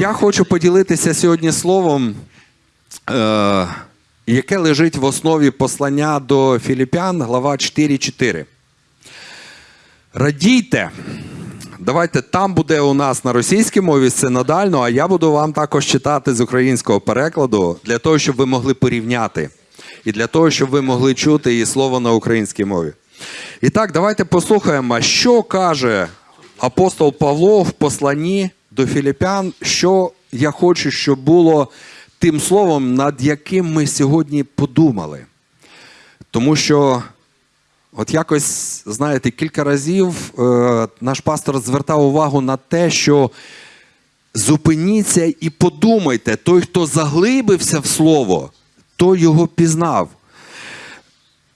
Я хочу поділитися сьогодні словом, е, яке лежить в основі послання до Філіпян, глава 4.4. Радійте. Давайте там буде у нас на російській мові синодально, а я буду вам також читати з українського перекладу для того, щоб ви могли порівняти. І для того, щоб ви могли чути її слово на українській мові. І так, давайте послухаємо, що каже апостол Павло в посланні до Філіпян, що я хочу, щоб було тим словом, над яким ми сьогодні подумали. Тому що, от якось, знаєте, кілька разів е, наш пастор звертав увагу на те, що зупиніться і подумайте, той, хто заглибився в слово, той його пізнав.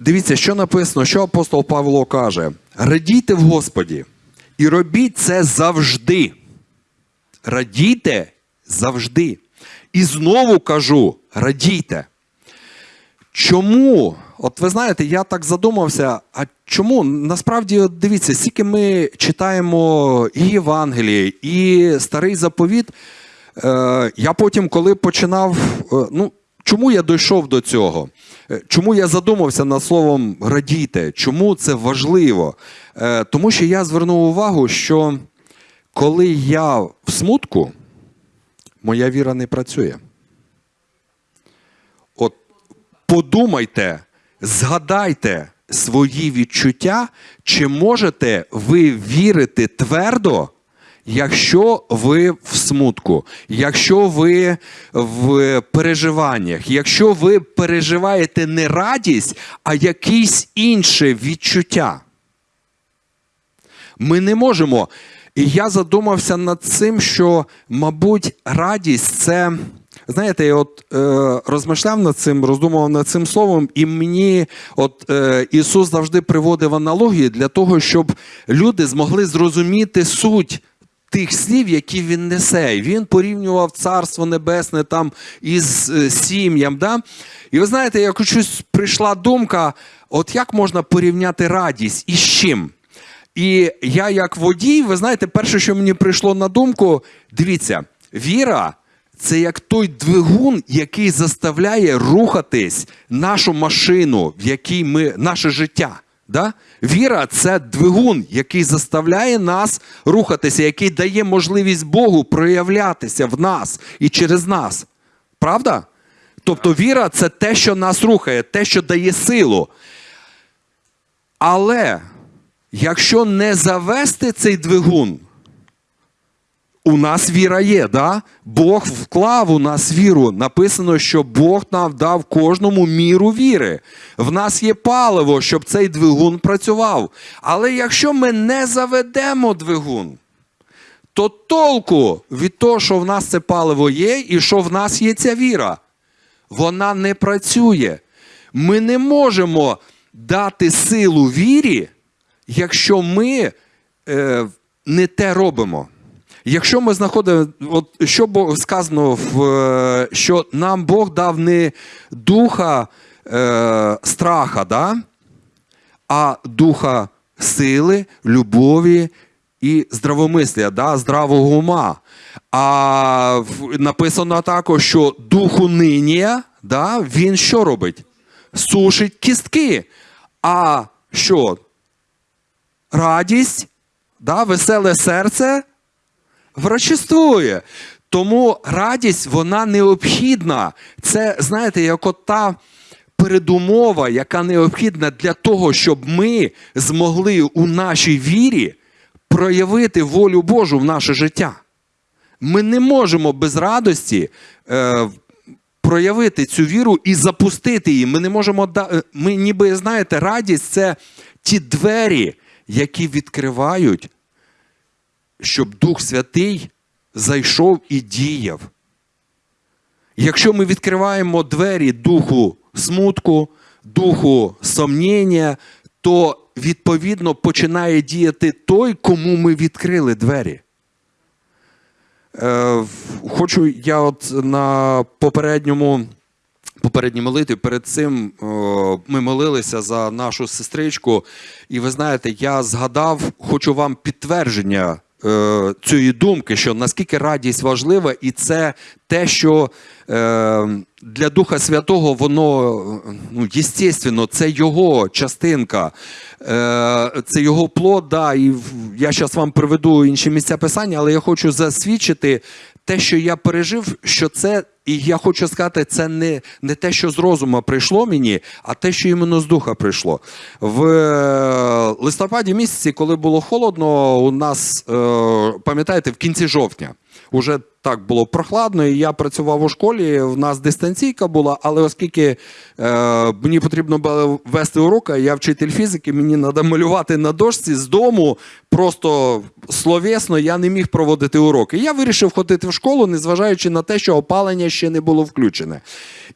Дивіться, що написано, що апостол Павло каже: радійте в Господі і робіть це завжди. Радійте завжди. І знову кажу: радійте. Чому? От ви знаєте, я так задумався. А чому? Насправді, от дивіться, скільки ми читаємо і Євангеліє, і старий заповіт. Е, я потім, коли починав. е, ну, Чому я дійшов до цього? Е, Чому я задумався над словом радійте? Чому це важливо? Е, Тому що я звернув увагу, що коли я в смутку, моя віра не працює. От подумайте, згадайте свої відчуття, чи можете ви вірити твердо, якщо ви в смутку, якщо ви в переживаннях, якщо ви переживаєте не радість, а якісь інше відчуття. Ми не можемо. І я задумався над цим, що, мабуть, радість це. Знаєте, я от е, розмишляв над цим, роздумував над цим словом, і мені от е, Ісус завжди приводив аналогії для того, щоб люди змогли зрозуміти суть тих слів, які він несе. Він порівнював Царство Небесне там із е, сім'ям. Да? І ви знаєте, як щось прийшла думка: от як можна порівняти радість і з чим? І я, як водій, ви знаєте, перше, що мені прийшло на думку, дивіться, віра це як той двигун, який заставляє рухатись нашу машину, в якій ми наше життя. Да? Віра це двигун, який заставляє нас рухатися, який дає можливість Богу проявлятися в нас і через нас. Правда? Тобто віра це те, що нас рухає, те, що дає силу. Але якщо не завести цей двигун, у нас віра є, да? Бог вклав у нас віру. Написано, що Бог нам дав кожному міру віри. В нас є паливо, щоб цей двигун працював. Але якщо ми не заведемо двигун, то толку від того, що в нас це паливо є, і що в нас є ця віра, вона не працює. Ми не можемо дати силу вірі, якщо ми е, не те робимо. Якщо ми знаходимо, от що Бог сказано, в, е, що нам Бог дав не духа е, страха, да? а духа сили, любові і здравомислія, да? здравого ума. А написано також, що духу нині, да? він що робить? Сушить кістки. А що? Радість, да? веселе серце врачествує. Тому радість вона необхідна. Це, знаєте, як от та передумова, яка необхідна для того, щоб ми змогли у нашій вірі проявити волю Божу в наше життя. Ми не можемо без радості е, проявити цю віру і запустити її. Ми не можемо е, Ми ніби знаєте, радість це ті двері, які відкривають щоб Дух Святий зайшов і діяв. Якщо ми відкриваємо двері духу смутку, духу сомнення, то відповідно починає діяти той, кому ми відкрили двері. Е, хочу я от на попередньому. Попередній молитві перед цим ми молилися за нашу сестричку, і ви знаєте, я згадав, хочу вам підтвердження е, цієї думки, що наскільки радість важлива, і це те, що е, для Духа Святого воно ну, єстественно, це його частинка, е, це його плод. Да, і я зараз вам приведу інші місця писання, але я хочу засвідчити те, що я пережив, що це, і я хочу сказати, це не, не те, що з розуму прийшло мені, а те, що іменно з духа прийшло. В е, листопаді місяці, коли було холодно, у нас, е, пам'ятаєте, в кінці жовтня. Уже так було прохладно, і я працював у школі. В нас дистанційка була, але оскільки е, мені потрібно було вести уроки, я вчитель фізики, мені треба малювати на дошці з дому, просто словесно я не міг проводити уроки. Я вирішив ходити в школу, незважаючи на те, що опалення ще не було включене.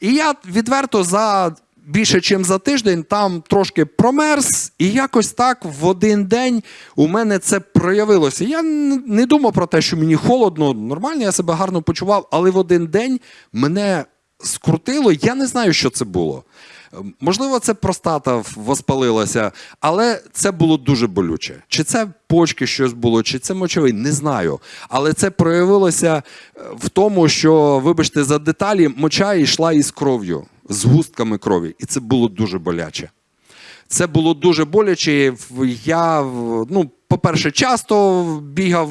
І я відверто за більше, ніж за тиждень, там трошки промерз, і якось так в один день у мене це проявилося. Я не думав про те, що мені холодно, нормально, я себе гарно почував, але в один день мене скрутило, я не знаю, що це було. Ем, Можливо, це простата воспалилася, але це було дуже болюче. Чи це почки щось було, чи це мочовий, не знаю. Але це проявилося е, в тому, що, вибачте, за деталі моча йшла із кров'ю, з густками крові, і це було дуже боляче. Це було дуже боляче. Я, ну, по-перше, часто бігав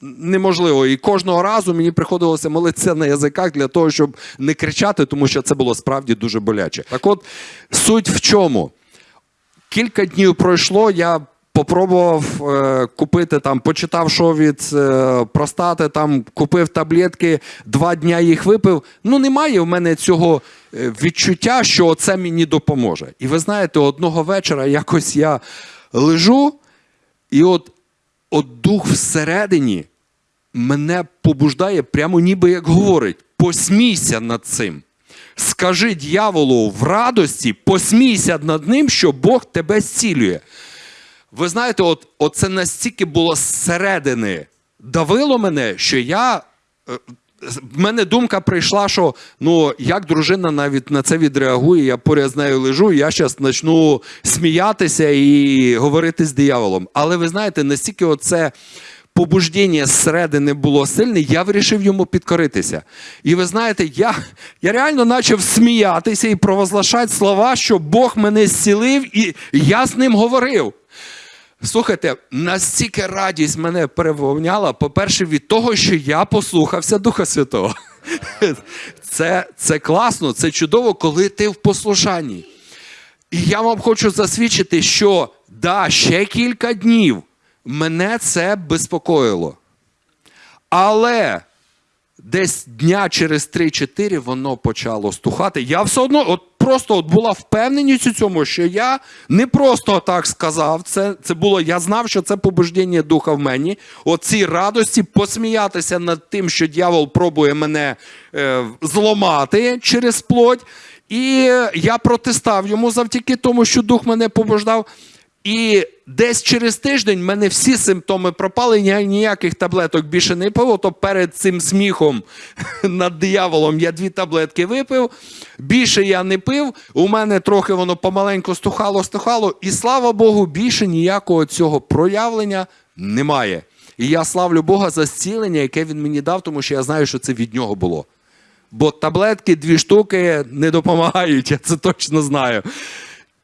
неможливо. І кожного разу мені приходилося молитися на язиках для того, щоб не кричати, тому що це було справді дуже боляче. Так от, суть в чому? Кілька днів пройшло, я попробував е, купити там, почитав, що від е, простати, там купив таблетки, два дня їх випив. Ну, немає в мене цього е, відчуття, що це мені допоможе. І ви знаєте, одного вечора якось я лежу, і от, от дух всередині мене побуждає, прямо ніби як говорить: посмійся над цим. Скажи дьяволу в радості, посмійся над ним, що Бог тебе зцілює. Ви знаєте, от, от настільки було зсередини давило мене, що я. е, В мене думка прийшла, що ну як дружина навіть на це відреагує, я поряд з нею лежу, я зараз почну сміятися і говорити з дияволом. Але ви знаєте, настільки оце побуждення зсередини було сильне, я вирішив йому підкоритися. І ви знаєте, я, я реально почав сміятися і провозглашати слова, що Бог мене зцілив, і я з ним говорив. Слухайте, настільки радість мене переповняла, по-перше, від того, що я послухався Духа Святого. Це, це класно, це чудово, коли ти в послушанні. І я вам хочу засвідчити, що да, ще кілька днів мене це безпокоїло. Але десь дня через 3-4 воно почало стухати. Я все одно от просто от була впевненість у цьому, що я не просто так сказав. Це, це було, я знав, що це побуждення духа в мені. Оці радості посміятися над тим, що дьявол пробує мене е, зламати через плоть. І я протистав йому завдяки тому, що дух мене побуждав. І десь через тиждень в мене всі симптоми пропали, ніяких таблеток більше не пив. То перед цим сміхом над дияволом я дві таблетки випив. Більше я не пив. У мене трохи воно помаленьку стухало, стухало. І слава Богу, більше ніякого цього проявлення немає. І я славлю Бога за зцілення, яке він мені дав, тому що я знаю, що це від нього було. Бо таблетки дві штуки не допомагають, я це точно знаю.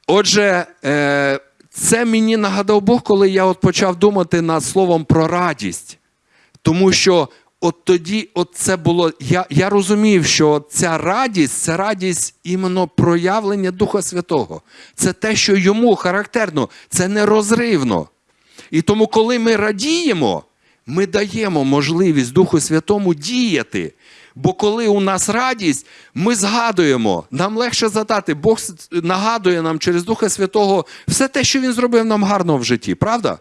Отже, е, це мені нагадав Бог, коли я от почав думати над словом про радість. Тому що от тоді от це було. Я, я розумів, що ця радість це радість іменно проявлення Духа Святого. Це те, що йому характерно, це нерозривно. І тому, коли ми радіємо, ми даємо можливість Духу Святому діяти. Бо коли у нас радість, ми згадуємо, нам легше задати. Бог нагадує нам через Духа Святого все те, що Він зробив нам гарно в житті, правда?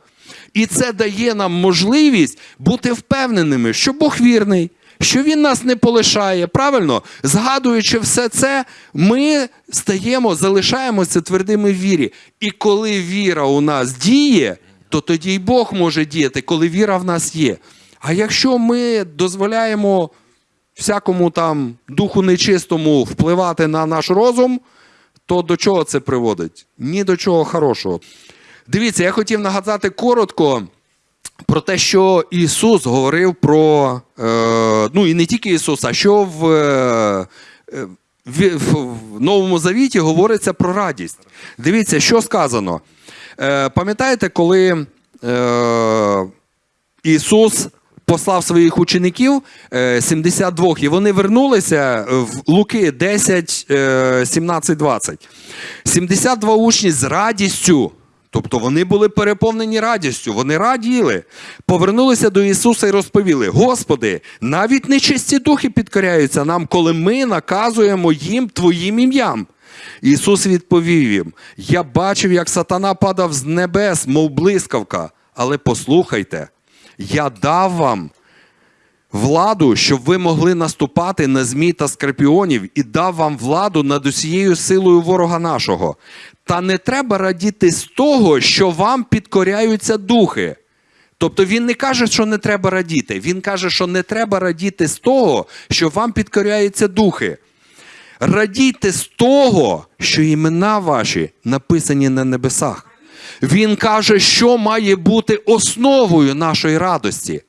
І це дає нам можливість бути впевненими, що Бог вірний, що Він нас не полишає. Правильно? Згадуючи все це, ми стаємо, залишаємося твердими в вірі. І коли віра у нас діє, то тоді й Бог може діяти, коли віра в нас є. А якщо ми дозволяємо всякому там духу нечистому впливати на наш розум, то до чого це приводить? Ні до чого хорошого. Дивіться, я хотів нагадати коротко про те, що Ісус говорив про, е, ну і не тільки Ісус, а що в, е, в, в Новому Завіті говориться про радість. Дивіться, що сказано. Е, пам'ятаєте, коли е, Ісус послав своїх учеників е, 72, і вони вернулися в Луки 10, е, 17, 20. 72 учні з радістю. Тобто вони були переповнені радістю, вони раділи, повернулися до Ісуса і розповіли: Господи, навіть нечисті духи підкоряються нам, коли ми наказуємо їм Твоїм ім'ям. Ісус відповів їм: Я бачив, як сатана падав з небес, мов блискавка, але послухайте, я дав вам владу, щоб ви могли наступати на змій та скорпіонів, і дав вам владу над усією силою ворога нашого. Та не треба радіти з того, що вам підкоряються духи. Тобто він не каже, що не треба радіти. Він каже, що не треба радіти з того, що вам підкоряються духи. Радійте з того, що імена ваші написані на небесах. Він каже, що має бути основою нашої радості.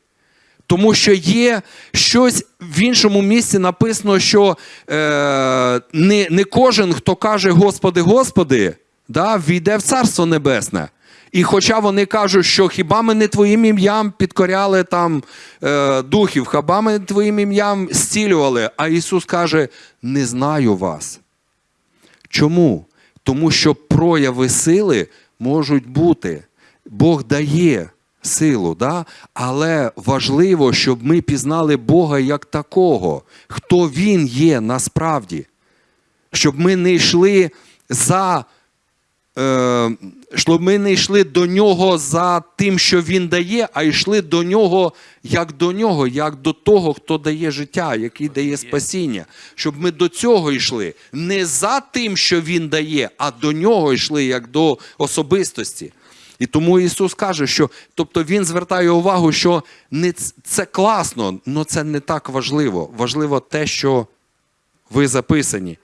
Тому що є щось в іншому місці написано, що е, не, не кожен, хто каже Господи, Господи, да, війде в Царство Небесне. І хоча вони кажуть, що хіба ми не твоїм ім'ям підкоряли там е, духів, хіба ми не твоїм ім'ям зцілювали, а Ісус каже: не знаю вас. Чому? Тому що прояви сили можуть бути. Бог дає силу, да? але важливо, щоб ми пізнали Бога як такого, хто Він є насправді. Щоб ми не йшли за. Е, щоб ми не йшли до нього за тим, що він дає, а йшли до нього як до нього, як до того, хто дає життя, який дає спасіння. Щоб ми до цього йшли не за тим, що він дає, а до нього йшли як до особистості. І тому Ісус каже, що тобто Він звертає увагу, що не це класно, але це не так важливо. Важливо те, що ви записані.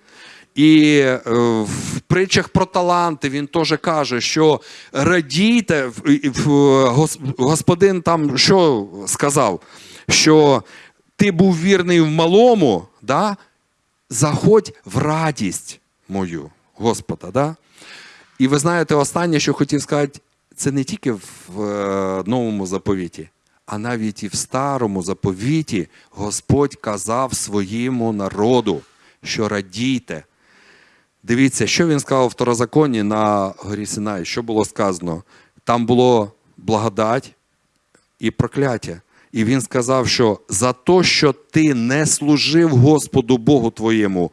І е, в притчах про таланти він теж каже, що радійте, гос- господин там що сказав? Що ти був вірний в малому, да? заходь в радість мою, Господа. Да? І ви знаєте, останнє, що хотів сказати, це не тільки в е, новому заповіті, а навіть і в старому заповіті Господь казав своєму народу, що радійте. Дивіться, що він сказав в второзаконні на горі Синай, що було сказано. Там було благодать і прокляття. І він сказав, що за те, що ти не служив Господу Богу твоєму,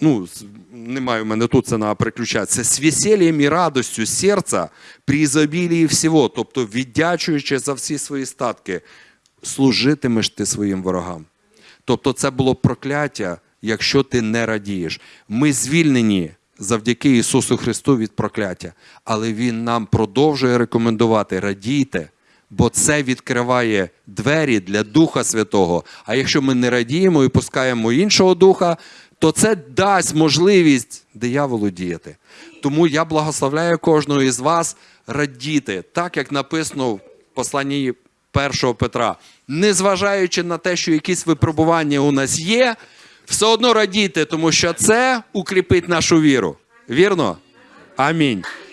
ну, немає в мене тут це на переключатися, з весельем і радостю серця при ізобілії всього, тобто віддячуючи за всі свої статки, служитимеш ти своїм ворогам. Тобто це було прокляття, якщо ти не радієш. Ми звільнені завдяки Ісусу Христу від прокляття, але Він нам продовжує рекомендувати радійте, бо це відкриває двері для Духа Святого. А якщо ми не радіємо і пускаємо іншого духа, то це дасть можливість дияволу діяти. Тому я благословляю кожного із вас радіти, так як написано в посланні 1 Петра. Незважаючи на те, що якісь випробування у нас є, все одно радійте, тому що це укріпить нашу віру. Вірно? Амінь.